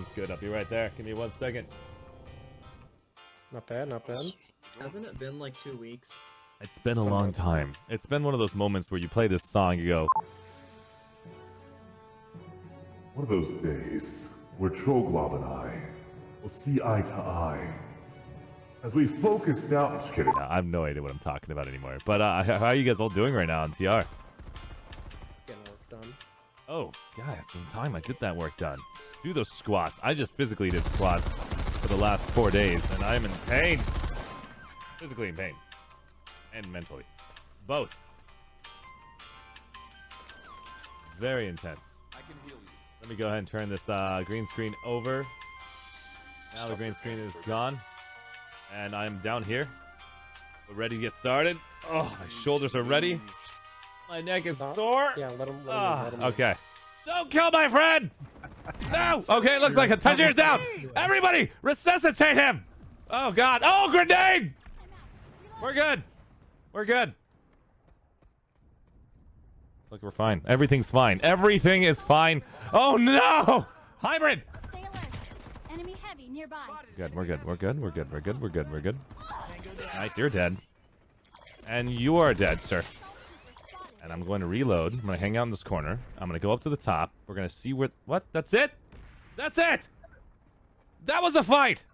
Sounds good. I'll be right there. Give me one second. Not bad, not bad. Hasn't it been like two weeks? It's been a long time. It's been one of those moments where you play this song, you go, One of those days where Troglob and I will see eye to eye. As we focus down. Just kidding. I have no idea what I'm talking about anymore. But uh, how are you guys all doing right now on TR? Getting work done. Oh, yeah, some time I get that work done. Do those squats. I just physically did squats for the last four days, and I'm in pain. Physically in pain. And mentally. Both. Very intense. I can heal you. Let me go ahead and turn this uh, green screen over. Now the green screen is gone. And I'm down here. We're ready to get started. Oh, my shoulders are ready. My neck is Stop. sore. Yeah, let him. Let him, Ah, let him okay. Don't kill my friend! No! Okay, it looks like a touch yours down! Everybody, resuscitate him! Oh, God. Oh, grenade! We're good. We're good. Looks like we're fine. Everything's fine. Everything is fine. Oh, no! Hybrid! Stay alert. Enemy heavy nearby. Good, we're good, we're good, we're good, we're good, we're good, we're good. Nice, you're dead. And you are dead, sir. And I'm going to reload. I'm going to hang out in this corner. I'm going to go up to the top. We're going to see where... What? That's it? That's it! That was a fight!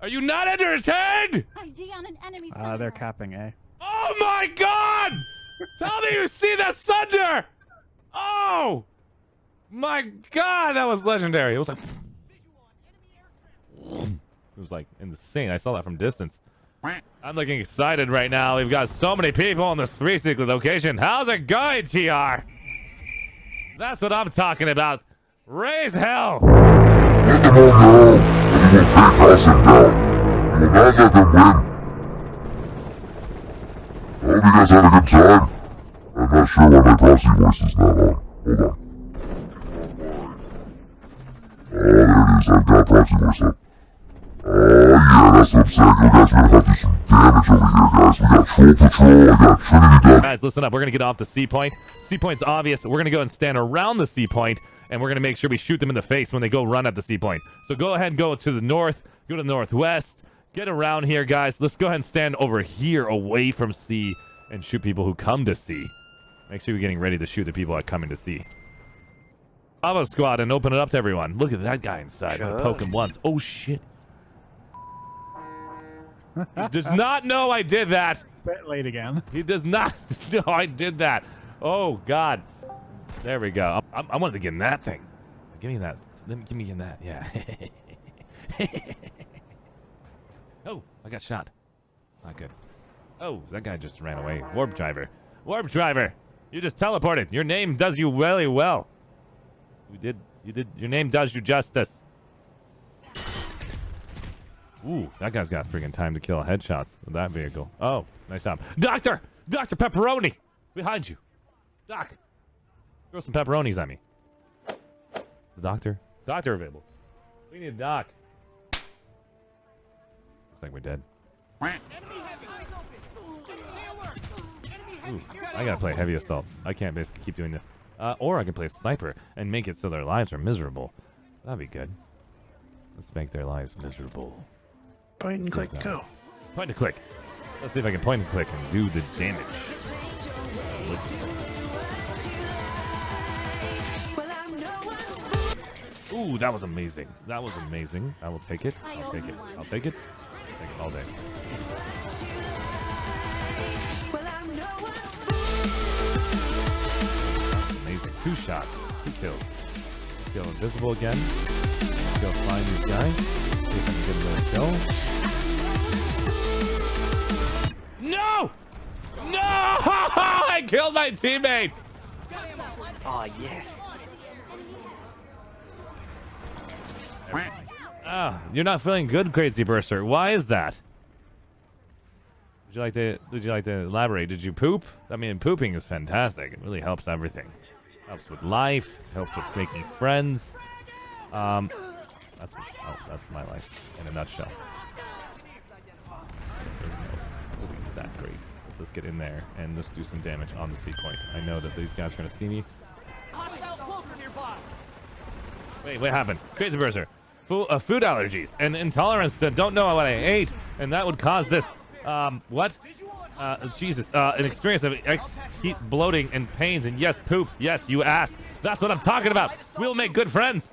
Are you not entertained? ID on an enemy Uh, they're capping eh? Oh my god! Tell me you see that thunder! Oh! My god, that was legendary. It was like... It was like insane. I saw that from distance. I'm looking excited right now. We've got so many people in this 360 location. How's it going, TR? That's what I'm talking about. Raise hell! Them that we will take Hossin down. We will not let them win. I hope you guys had a good time. I'm not sure why my voice is not on. Hold on. Oh, there it is. I've got voice up. Oh, yeah, that's what I'm saying. You guys are gonna have to do some damage over here, guys. We got Troll Patrol, I got Trinity Dog. Guys, listen up. We're going to get off the C point. C point's obvious. We're going to go and stand around the C point, and we're going to make sure we shoot them in the face when they go run at the C point. So go ahead and go to the north, go to the northwest, get around here, guys. Let's go ahead and stand over here away from C and shoot people who come to C. Make sure you're getting ready to shoot the people that come into C. Bravo squad and open it up to everyone. Look at that guy inside. I'm poke him once. Oh, shit. He does not know I did that. Bit late again. He does not know I did that. Oh God. There we go. I, I wanted to get in that thing. Give me that. Let me give me in that. Yeah. oh, I got shot. It's not good. Oh, that guy just ran away. Warp driver. Warp driver. You just teleported. Your name does you really well. You did. You did. Your name does you justice. Ooh, that guy's got freaking time to kill headshots with that vehicle. Oh, nice job. Doctor! Dr. Pepperoni! Behind you. Doc! Throw some pepperonis at me. The doctor? Doctor available. We need a doc. Looks like we're dead. Ooh, I gotta play heavy assault. I can't basically keep doing this. Uh, or I can play sniper and make it so their lives are miserable. That'd be good. Let's make their lives miserable. Point and click, go. Point and click. Let's see if I can point and click and do the damage. Ooh, that was amazing. That was amazing. I will take it. I'll take it. I'll take it. I'll Take it all day. Amazing. Two shots. Two kills. Kill invisible again. Let's go find these guys. See if I can get another kill. No! No! I killed my teammate! Oh, yes. Ah, you're not feeling good, Crazy Burster. Why is that? Would you like to would you like to elaborate? Did you poop? I mean pooping is fantastic. It really helps everything. Helps with life, helps with making friends. Um that's oh, that's my life in a nutshell. Pooping's that great. Let's just get in there and let's do some damage on the C point. I know that these guys are gonna see me. Wait, what happened? Crazy Burster. Food, uh, food allergies and intolerance to don't know what I ate, and that would cause this. Um, what? Uh, Jesus. Uh, an experience of ex- bloating and pains, and yes, poop. Yes, you asked. That's what I'm talking about. We'll make good friends.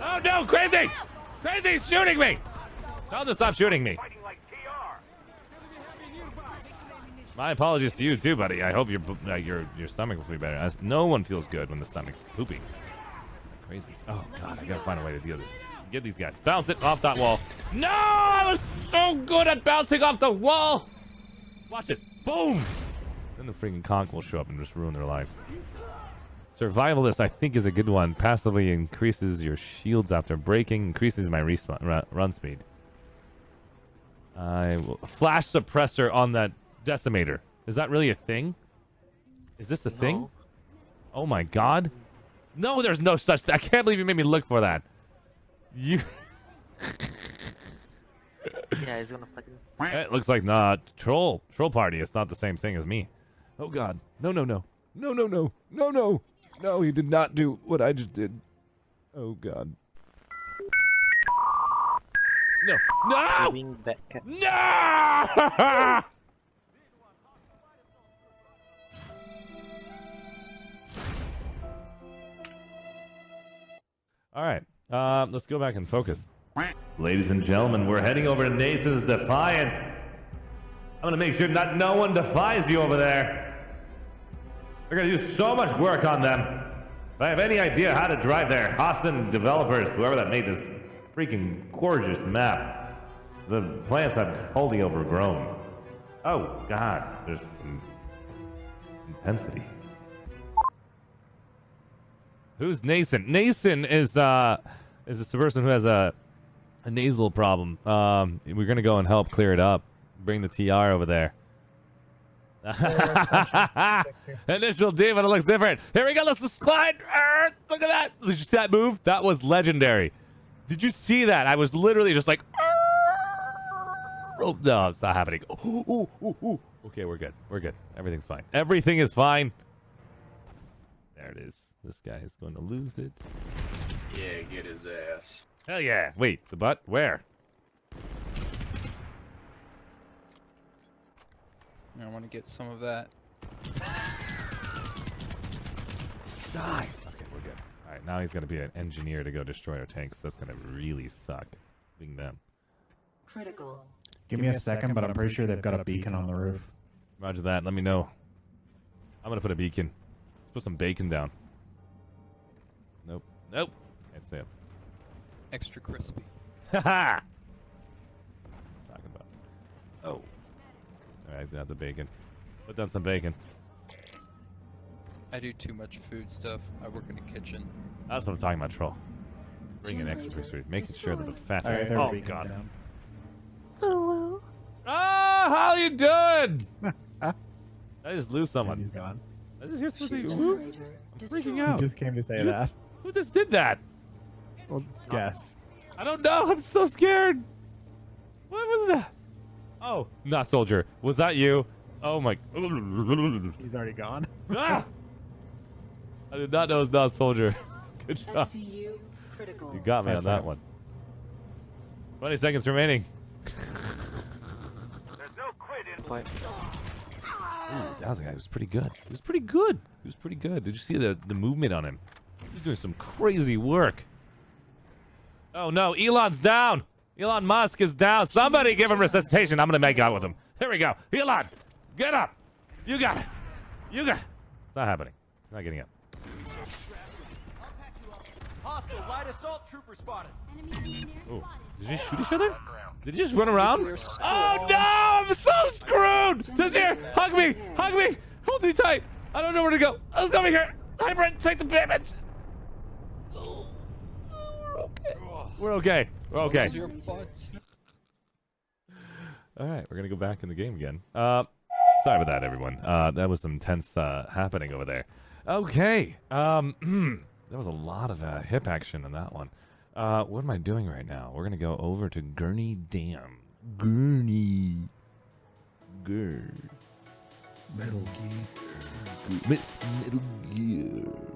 Oh no, crazy! Crazy's shooting me! Tell him to stop shooting me. My apologies to you too, buddy. I hope your uh, your your stomach will feel better. As no one feels good when the stomach's pooping. Crazy. Oh god, I gotta find a way to deal this. Get these guys. Bounce it off that wall. No, I was so good at bouncing off the wall. Watch this. Boom. Then the freaking conch will show up and just ruin their lives. Survivalist, I think, is a good one. Passively increases your shields after breaking, increases my respawn, run, speed. I will flash suppressor on that decimator. Is that really a thing? Is this a thing? Oh my god. No, there's no such thing. I can't believe you made me look for that. You. Yeah, he's gonna fucking. Eh, it looks like not troll troll party. It's not the same thing as me. Oh god. No no no. No no no. No no. No, he did not do what I just did. Oh god. No. No! No! All right. Um, let's go back and focus. Ladies and gentlemen, we're heading over to Nason's Defiance. I'm gonna make sure that no one defies you over there. They're gonna do so much work on them. If I have any idea how to drive there, Austin developers, whoever that made this freaking gorgeous map, the plants have wholly overgrown. Oh God, there's intensity. Who's Nason? Nason is uh is this person who has a a nasal problem. Um, we're gonna go and help clear it up. Bring the TR over there. Initial D, but it looks different. Here we go. Let's just slide. Arr, look at that. Did you see that move? That was legendary. Did you see that? I was literally just like. arr. Oh no, it's not happening. Ooh, ooh, ooh, ooh. Okay, we're good. We're good. Everything's fine. Everything is fine. There it is. This guy is going to lose it. Yeah, get his ass. Hell yeah. Wait, the butt? Where? I want to get some of that. Die. Okay, we're good. All right, now he's going to be an engineer to go destroy our tanks. That's going to really suck. Being them. Critical. Give me a second, but I'm pretty sure they've got a beacon on the roof. Roger that. Let me know. I'm going to put a beacon. Let's put some bacon down. Nope. Nope. Can't say it. Extra crispy. Ha Talking about. Oh. All right, got the bacon. Put down some bacon. I do too much food stuff. I work in a kitchen. That's what I'm talking about, troll. Bring in extra food, making sure that the fat. All right, is- there oh we go. god. Down. Ah, how you doing? I just lose And someone. he's gone. I just hear somebody. Ship Who, generator I'm destroyed. freaking He out. just came to say Just- that. Who just did that? Well, guess. I don't know. I'm so scared. What was that? Oh, not soldier. Was that you? Oh my. He's already gone. ah! I did not know it was not soldier. Good job. SCU critical. You got me Five on that one. 20 seconds remaining. What? Ooh, that was a guy who was pretty good. He was pretty good. He was pretty good. Did you see the, the movement on him? He was doing some crazy work. Oh no, Elon's down. Elon Musk is down. Somebody give him resuscitation. I'm gonna make out with him. Here we go. Elon, get up. You got it. You got it. It's not happening. It's not getting up. Enemy engineer Ooh. spotted. Did you shoot each other? Did you just run around? Oh no! I'm so screwed! Just here! Hug me! Hug me! Hold me tight! I don't know where to go. I was coming here! Hybrid, take the damage! We're okay. We're okay. Okay. Hold your butts. All right, we're gonna go back in the game again. Uh, sorry about that, everyone. Uh, that was some intense uh, happening over there. Okay. Um, there was a lot of uh, hip action in that one. Uh, what am I doing right now? We're gonna go over to Gurney Dam. Gurney. Gur. Metal Gear. Metal Gear.